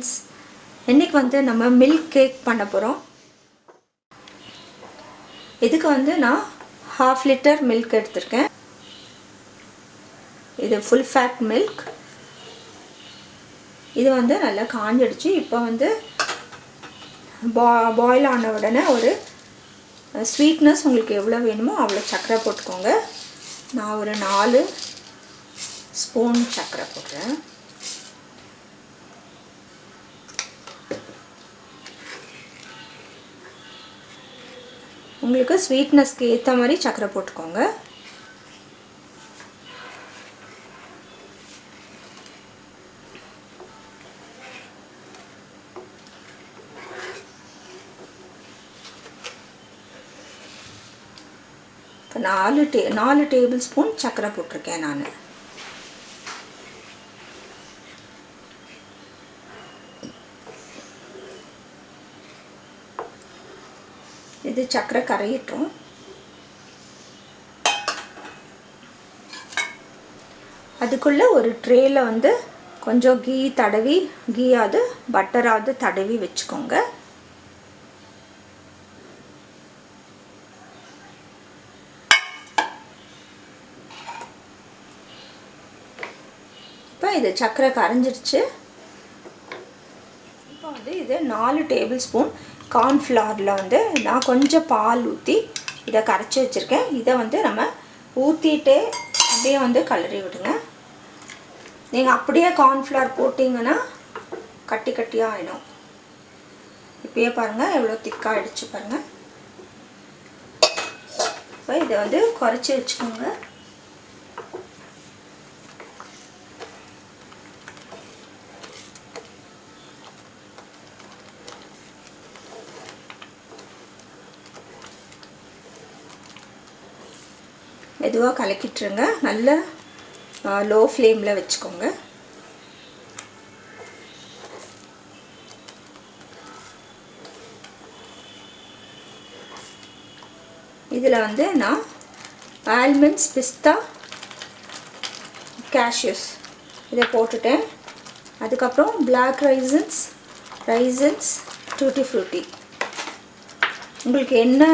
Friends இன்றைக்கி வந்து நம்ம மில்க் கேக் பண்ண போகிறோம் இதுக்கு வந்து நான் ஹாஃப் லிட்டர் மில்க் எடுத்திருக்கேன். இது ஃபுல் ஃபேட் மில்க் இது வந்து நல்லா காஞ்சிடுச்சு. இப்போ வந்து பா பாயில் ஆன உடனே ஒரு ஸ்வீட்னஸ் உங்களுக்கு எவ்வளோ வேணுமோ அவ்வளோ சர்க்கரை போட்டுக்கோங்க. நான் ஒரு நாலு ஸ்பூன் சர்க்கரை போடுறேன் உங்களுக்கு ஸ்வீட்னஸ்க்கு ஏற்ற மாதிரி சர்க்கரை போட்டுக்கோங்க. இப்போ நாலு டே நாலு டேபிள் ஸ்பூன் சர்க்கரை போட்டிருக்கேன் நான். இது சக்கரை கரையிட்டோம். அதுக்குள்ளே ஒரு ட்ரேயில் வந்து கொஞ்சம் கீ தடவி கீயாவது பட்டராவது தடவி வச்சுக்கோங்க. இப்போ இது சக்கரை கரைஞ்சிருச்சு. இப்போ வந்து இது நாலு டேபிள் ஸ்பூன் கார்ன்ஃப்ளவரில் வந்து நான் கொஞ்சம் பால் ஊற்றி இதை கரைச்சி வச்சுருக்கேன். இதை வந்து நம்ம ஊற்றிட்டு அப்படியே வந்து கலரி விடுங்க. நீங்கள் அப்படியே கார்ன்ஃப்ளவர் போட்டிங்கன்னா கட்டி கட்டியாக ஆகிடும் இப்பயே பாருங்கள் எவ்வளோ திக்காக ஆகிடுச்சு பாருங்கள் இப்போ இதை வந்து குறைச்சி வச்சுக்கோங்க. மெதுவாக கலக்கிட்டுருங்க. நல்ல லோ ஃப்ளேமில் வச்சுக்கோங்க. இதில் வந்து நான் ஆல்மண்ட்ஸ் பிஸ்தா கேஷ்யூஸ் இதை போட்டுட்டேன். அதுக்கப்புறம் black raisins raisins tutti frutti உங்களுக்கு என்ன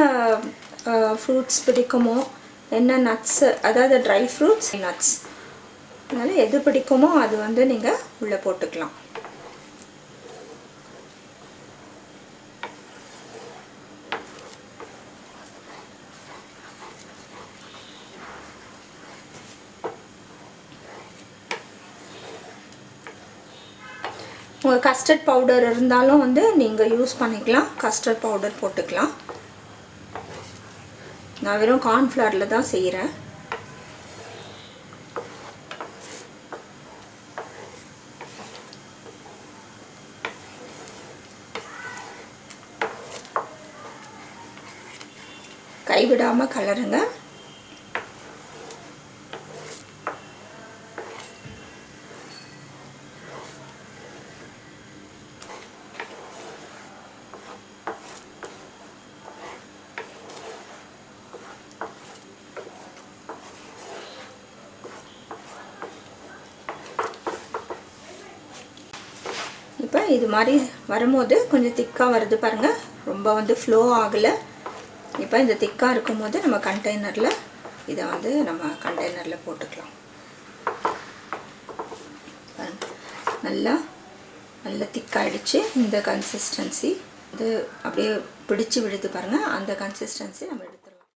ஃப்ரூட்ஸ் பிடிக்குமோ என்ன நட்ஸு அதாவது ட்ரை ஃப்ரூட்ஸ் நட்ஸ் அதனால் எது பிடிக்குமோ அது வந்து நீங்கள் உள்ளே போட்டுக்கலாம். உங்கள் கஸ்டர்ட் பவுடர் இருந்தாலும் வந்து நீங்கள் யூஸ் பண்ணிக்கலாம். கஸ்டர்ட் பவுடர் போட்டுக்கலாம். நான் வெறும் கார்ன்ஃப்ளவரில் தான் செய்கிறேன் கைவிடாமல் கலருங்க இப்போ இது மாதிரி வரும்போது கொஞ்சம் திக்காக வருது பாருங்கள் ரொம்ப வந்து ஃப்ளோ ஆகலை. இப்போ இந்த திக்காக இருக்கும் போது நம்ம கண்டெய்னரில் இதை வந்து நம்ம கண்டெய்னரில் போட்டுக்கலாம். நல்லா நல்லா திக்காயிடுச்சு இந்த கன்சிஸ்டன்சி இது அப்படியே பிடிச்சு விழுது பாருங்கள் அந்த கன்சிஸ்டன்சி நம்ம எடுத்துடலாம்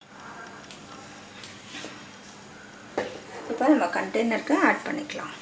இப்போ நம்ம கண்டெய்னருக்கு ஆட் பண்ணிக்கலாம்.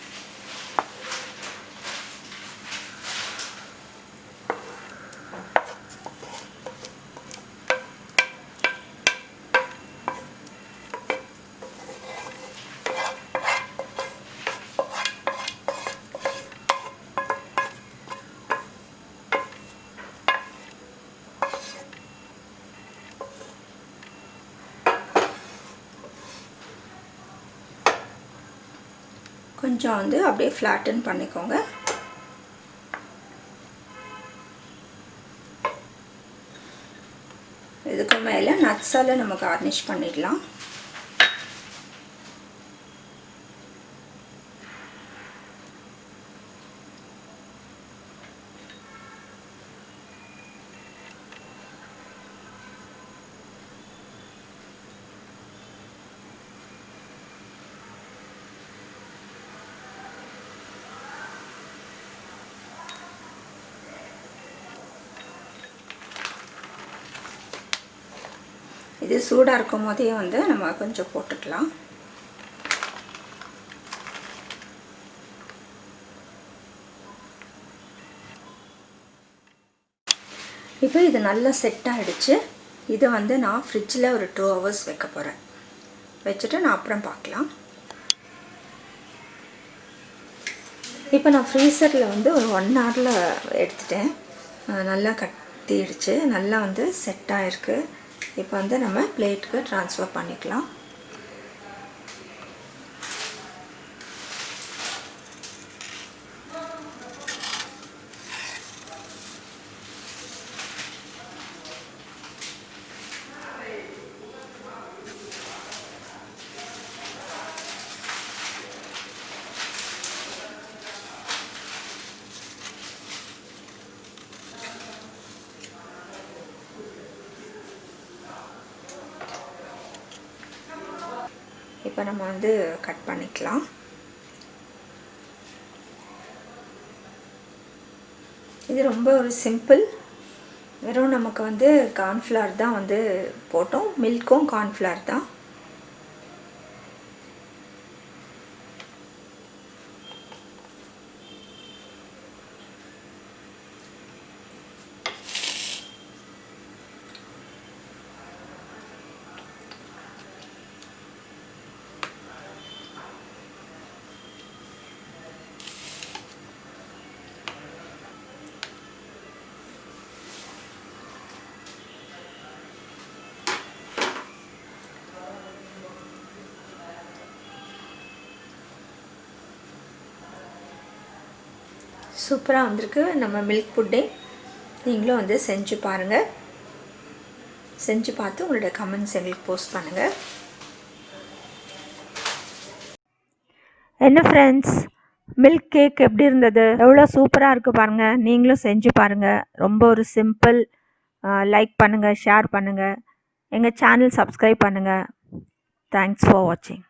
கொஞ்சம் வந்து அப்படியே ஃப்ளாட்டன் பண்ணிக்கோங்க. இதுக்கு மேலே நட்ஸால் நம்ம கார்னிஷ் பண்ணிடலாம். இது சூடாக இருக்கும் போதே வந்து நம்ம கொஞ்சம் போட்டுக்கலாம். இப்போ இது நல்லா செட் ஆகிடுச்சு இதை வந்து நான் ஃப்ரிட்ஜில் ஒரு டூ ஹவர்ஸ் வைக்க போகிறேன் வச்சுட்டு நான் அப்புறம் பார்க்கலாம். இப்போ நான் ஃப்ரீசரில் வந்து ஒரு ஒன் ஹவரில் எடுத்துட்டேன். நல்லா கட்டிடுச்சு. நல்லா வந்து செட் ஆகிருக்கு இப்போ வந்து நம்ம பிளேட்டுக்கு ட்ரான்ஸ்ஃபர் பண்ணிக்கலாம். இப்போ நம்ம வந்து கட் பண்ணிக்கலாம். இது ரொம்ப ஒரு சிம்பிள் வெறும் நமக்கு வந்து கார்ன்ஃப்ளவர் தான் வந்து போட்டோம். மில்க்கும் கார்ன்ஃப்ளவர் தான். சூப்பராக வந்திருக்கு. நம்ம மில்க் புட்டிங் நீங்களும் வந்து செஞ்சு பாருங்கள் செஞ்சு பார்த்து உங்களோட கமெண்ட்ஸ் எங்களுக்கு போஸ்ட் பண்ணுங்கள் என்ன ஃப்ரெண்ட்ஸ் மில்க் கேக் எப்படி இருந்தது? எவ்வளோ சூப்பராக இருக்குது பாருங்கள் நீங்களும் செஞ்சு பாருங்கள் ரொம்ப ஒரு சிம்பிள் லைக் பண்ணுங்கள் ஷேர் பண்ணுங்கள் எங்கள் சேனல் சப்ஸ்கிரைப் பண்ணுங்கள் தேங்க்ஸ் ஃபார் வாட்சிங்